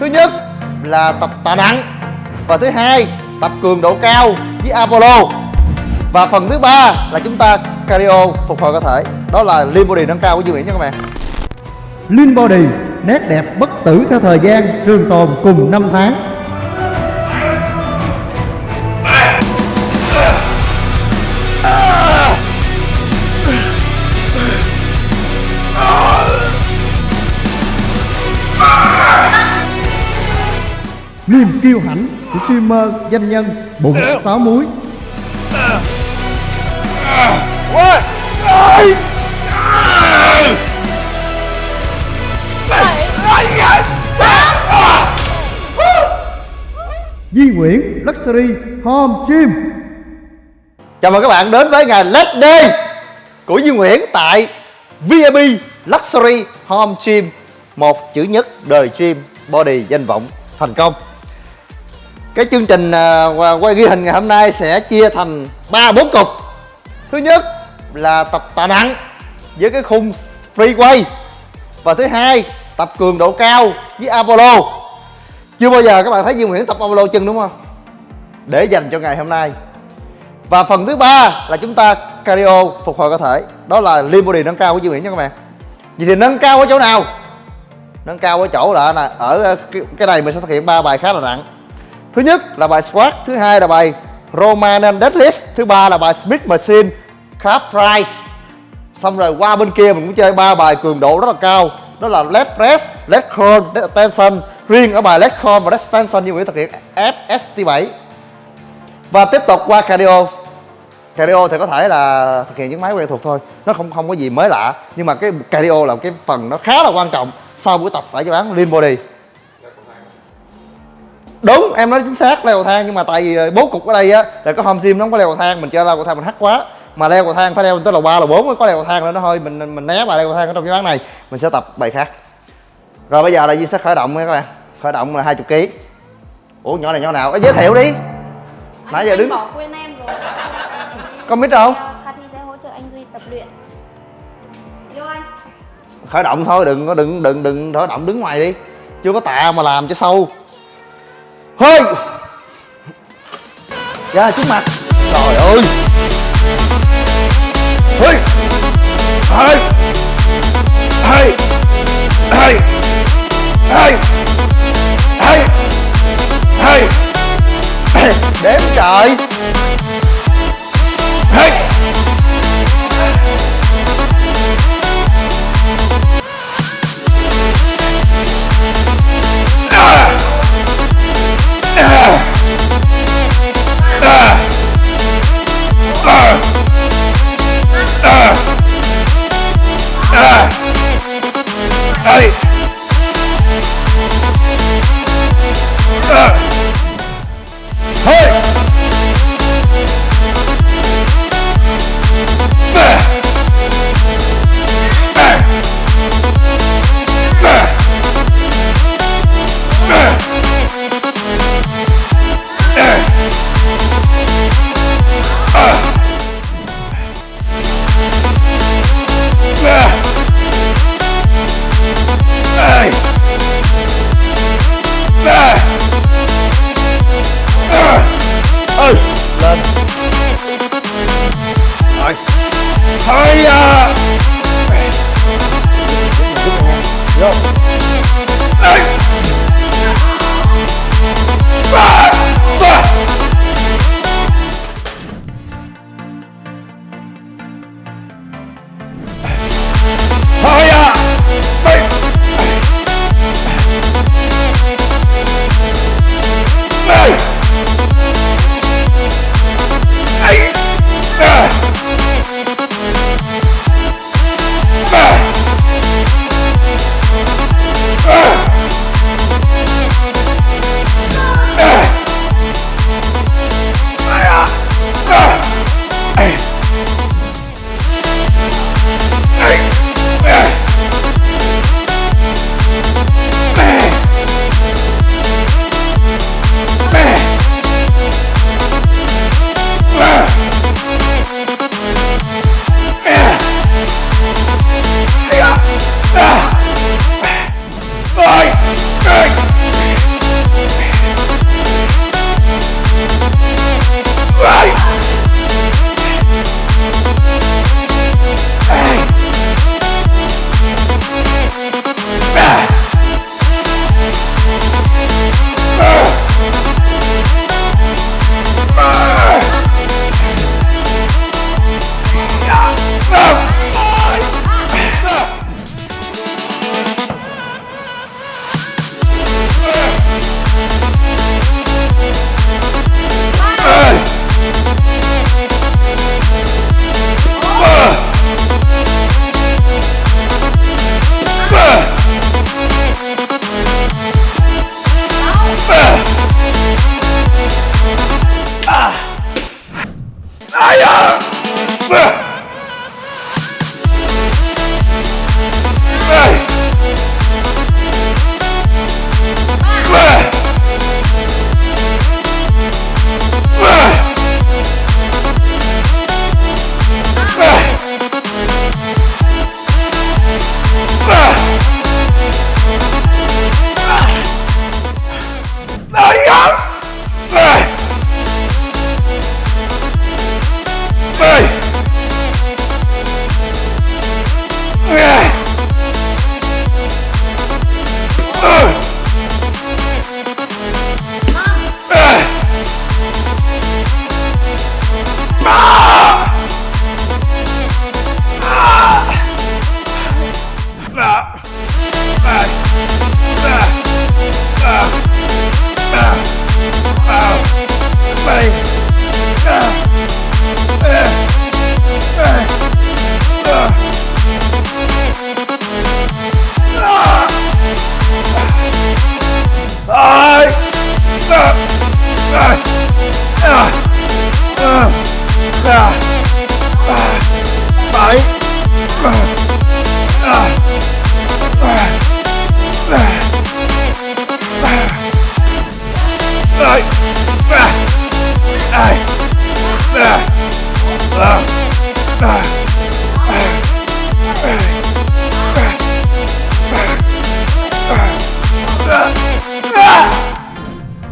thứ nhất là tập tạ nặng và thứ hai tập cường độ cao với Apollo. Và phần thứ ba là chúng ta cardio phục hồi cơ thể. Đó là lean body nâng cao của dương Nguyễn nha các bạn. Lean Body, nét đẹp bất tử theo thời gian, trường tồn cùng năm tháng. Niềm kiêu hãnh của streamer danh nhân bụng sáu múi. Di Nguyễn Luxury Home Gym. Chào mừng các bạn đến với ngày Let's Day của Duy Nguyễn tại VIP Luxury Home Gym một chữ nhất đời gym body danh vọng thành công cái chương trình à, quay ghi hình ngày hôm nay sẽ chia thành ba, bốn cục. Thứ nhất là tập tạ nặng với cái khung free quay và thứ hai, tập cường độ cao với Apollo. Chưa bao giờ các bạn thấy Duy Nguyễn tập Apollo chân đúng không? Để dành cho ngày hôm nay. Và phần thứ ba là chúng ta cardio phục hồi cơ thể. Đó là lean body nâng cao của Duy Nguyễn nha các bạn. Vậy thì nâng cao ở chỗ nào? Nâng cao ở chỗ là ở à, cái này mình sẽ thực hiện ba bài khá là nặng thứ nhất là bài squat thứ hai là bài roman deadlift, thứ ba là bài smith machine calf raise xong rồi qua bên kia mình cũng chơi ba bài cường độ rất là cao. Đó là leg press leg curl leg extension riêng ở bài leg curl và leg extension như Nguyễn thực hiện FST7 và tiếp tục qua cardio. Cardio thì có thể là thực hiện những máy quen thuộc thôi. Nó không không có gì mới lạ. Nhưng mà cái cardio là cái phần nó khá là quan trọng sau buổi tập tại cho bán lean body đúng em nói chính xác leo cầu thang nhưng mà tại vì bố cục ở đây á là có home gym nó không có leo cầu thang mình chơi leo cầu thang mình hắt quá. Mà leo cầu thang phải leo tới lầu ba lầu bốn mới có leo cầu thang nữa nó thôi mình mình né bài leo cầu thang ở trong cái bán này mình sẽ tập bài khác. Rồi bây giờ là Duy sẽ khởi động nha các bạn khởi động là hai chục kg ủa nhỏ này nhỏ nào? Giới thiệu đi. Nãy giờ đứng. quên em rồi. Có mít không Cathy sẽ hỗ trợ anh Duy tập luyện. Vô anh. Khởi động thôi đừng có đừng đừng đừng khởi động đứng ngoài đi. Chưa có tạ mà làm cho sâu hơi. Ra trước mặt. Trời ơi. Hơi. Hơi. Hơi. Hơi. Hơi. Hơi. Hơi. Đếm trời. Hơi. 哎呀！喂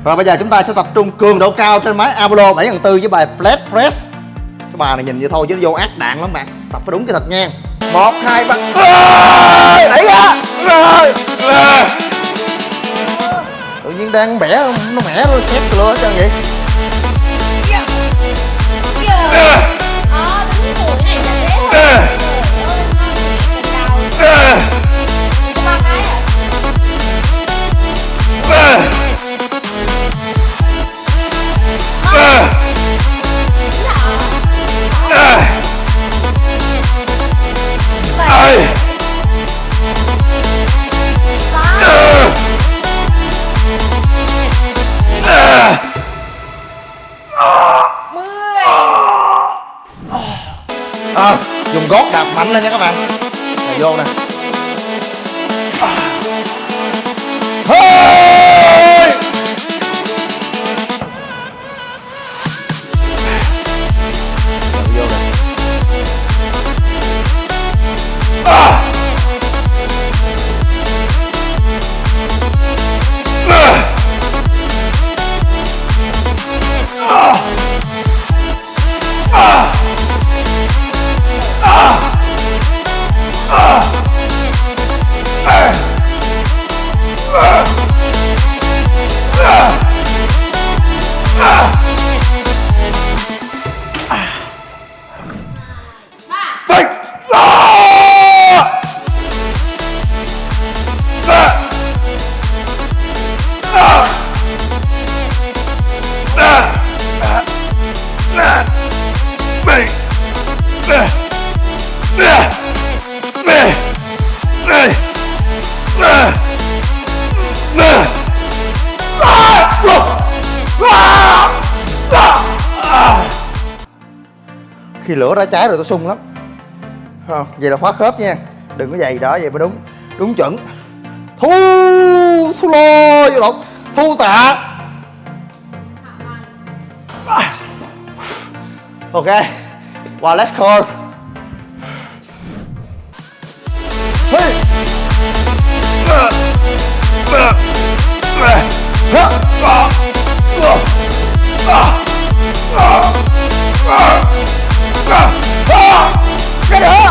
Rồi bây giờ chúng ta sẽ tập trung cường độ cao trên máy Apollo 7400 với bài Flat Fresh. Cái bài này nhìn vậy thôi chứ nó vô ác đạn lắm bạn. Tập phải đúng cái thật nha. Một hai ba. Đẩy ra. Tự nhiên đang bẻ nó mẻ nó từ lửa hết trơn vậy. Kìa Ờ mạnh lên nha các bạn. Này vô nè. Khi lửa đã cháy rồi tôi sung lắm. Không vậy là khóa khớp nha. Đừng có giày đó, vậy mới đúng. Đúng chuẩn. Thu thu lô vô lộn. Thu tạ. Ok vào let's call. Hey. Ah! cái nữa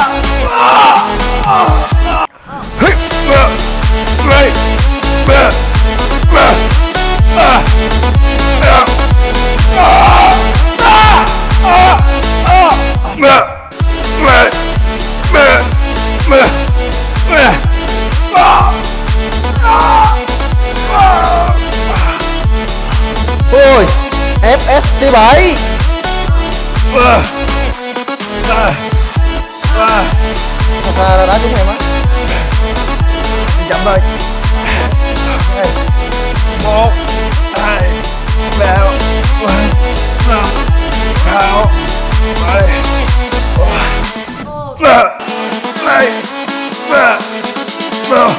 ôi FST 7 xa là đá trúng em á Chậm thôi một, hai, ba bốn năm sáu bảy tám ba hai ba.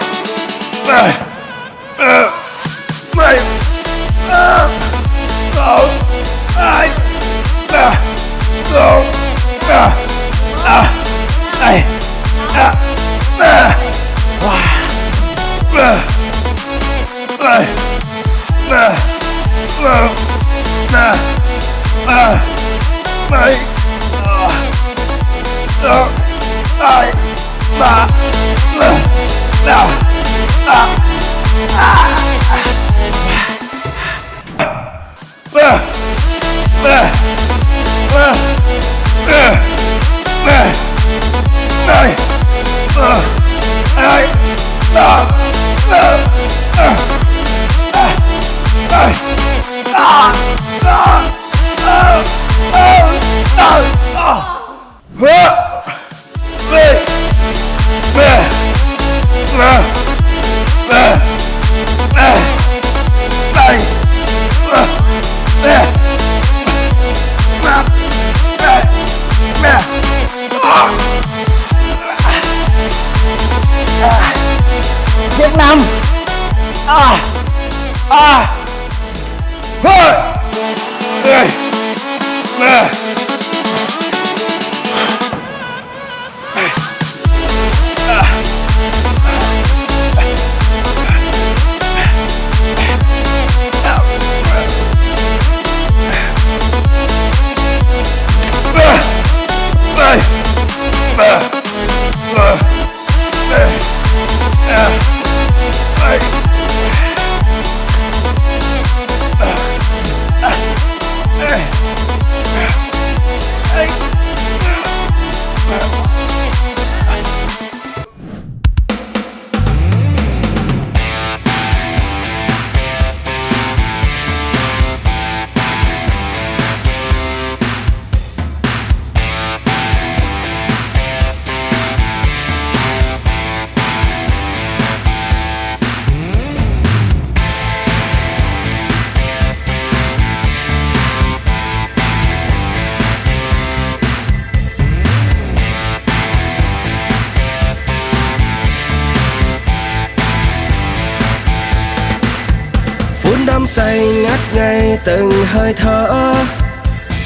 Đắm say ngắt ngay từng hơi thở.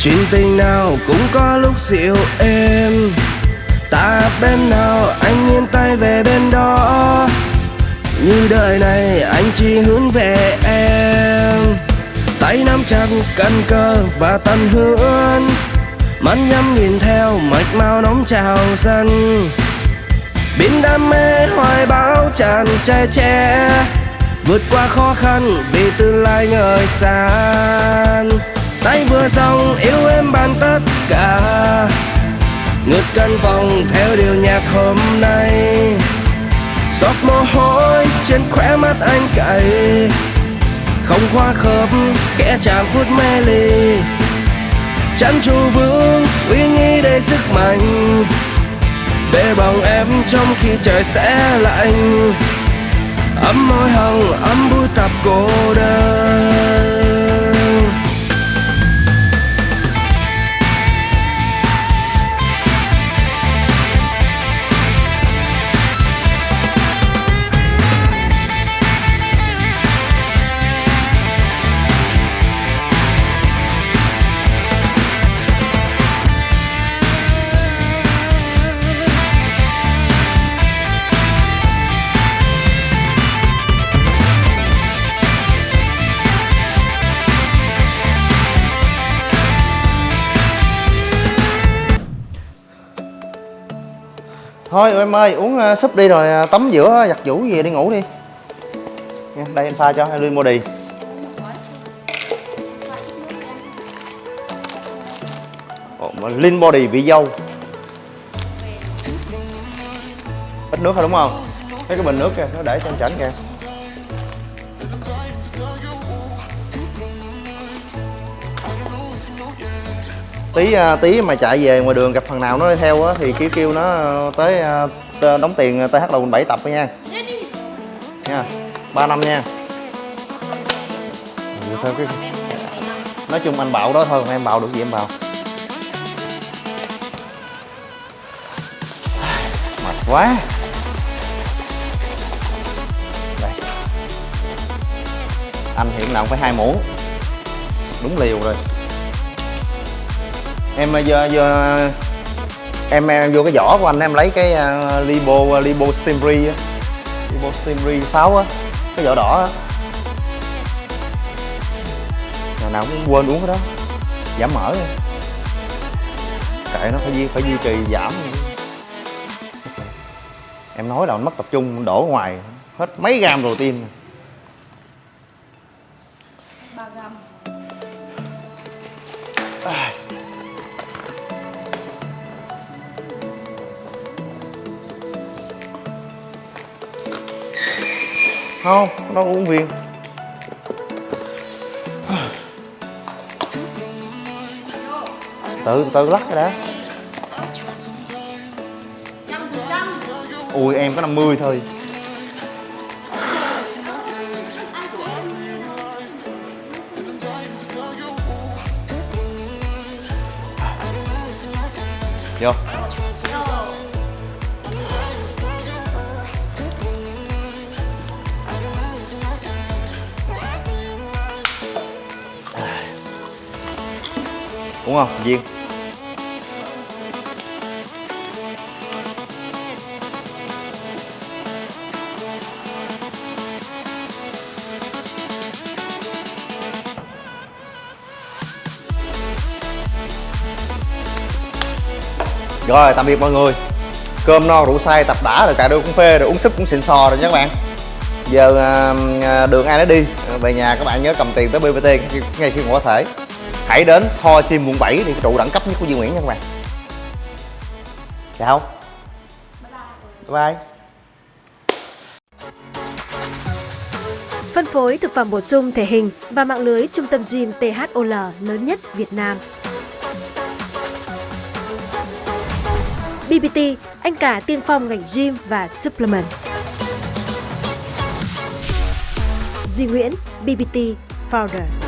Chuyện tình nào cũng có lúc dịu êm. Ta bên nào anh yên tay về bên đó. Như đời này anh chỉ hướng về em. Tay nắm chặt căn cơ và tận hưởng. Mắt nhắm nhìn theo mạch máu nóng trào dần biến đam mê hoài bão tràn che che vượt qua khó khăn vì tương lai ngời sáng tay vừa xong yêu em bằng tất cả. Ngược căn phòng theo điều nhạc hôm nay. Giọt mồ hôi trên khóe mắt anh cay. Không khoa khớp khẽ chạm phút mê ly. Chăn trụ vững, uy nghi đầy sức mạnh. Để bằng em trong khi trời sẽ lạnh ấm môi hồng ấm bụi tập cô đơn. Em ơi uống uh, súp đi rồi à, tắm giữa à, giặt vũ gì đi ngủ đi. Nha đây em pha cho hai ly body đi. Mà Lean body vị dâu. Ít nước thôi đúng không? Thấy cái bình nước kìa nó để trên chảnh kìa. Tí à, tí mà chạy về ngoài đường gặp thằng nào nó đi theo á, thì kêu kêu nó ờ, tới à, đóng tiền à, TH đầu 7 tập nha. Nha, ba năm nha. Vậy thôi cái nói chung anh bảo đó thôi còn em bảo được gì em bảo. Mệt quá. Đây. Anh hiện nào cũng phải hai muỗng đúng liều rồi em ờ, vô, vô em, em vô cái vỏ của anh em lấy cái ờ, uh, libo uh, ờ, libo stimri á. Libo stimri 6 á cái vỏ đỏ á. Ngày nào cũng quên uống cái đó. Giảm mỡ á. kệ nó phải duy phải duy trì giảm. Em nói là anh mất tập trung đổ ngoài. Hết mấy gram protein. Không, nó uống viên. Tự tự lắc cái đã. Ui, em có 50 thôi. Vô. Đúng không viên rồi tạm biệt mọi người. Cơm no rượu say tập đã rồi cà đôi cũng phê rồi uống súp cũng xịn sò rồi nha các bạn. Giờ à, à đường ai nó đi. Về nhà các bạn nhớ cầm tiền tới bvt ngay- khi ngủ có thể hãy đến Tho Sim quận 7 thì trụ đẳng cấp nhất của Duy Nguyễn nha các bạn dạ chào bye bye Phân phối thực phẩm bổ sung thể hình và mạng lưới trung tâm gym THOL lớn nhất Việt Nam. BBT, anh cả tiên phong ngành gym và supplement. Duy Nguyễn, BBT Founder.